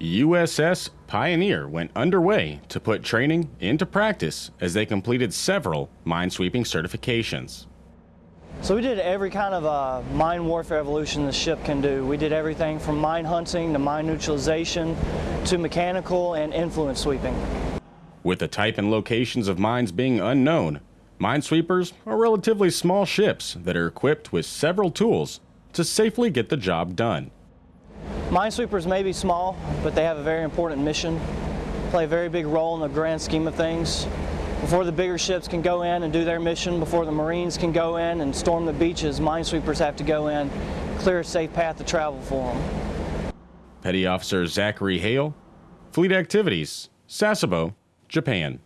USS Pioneer went underway to put training into practice as they completed several minesweeping certifications. So we did every kind of uh, mine warfare evolution the ship can do. We did everything from mine hunting to mine neutralization to mechanical and influence sweeping. With the type and locations of mines being unknown, minesweepers are relatively small ships that are equipped with several tools to safely get the job done. Minesweepers may be small, but they have a very important mission, play a very big role in the grand scheme of things. Before the bigger ships can go in and do their mission, before the Marines can go in and storm the beaches, minesweepers have to go in, clear a safe path to travel for them. Petty Officer Zachary Hale, Fleet Activities, Sasebo, Japan.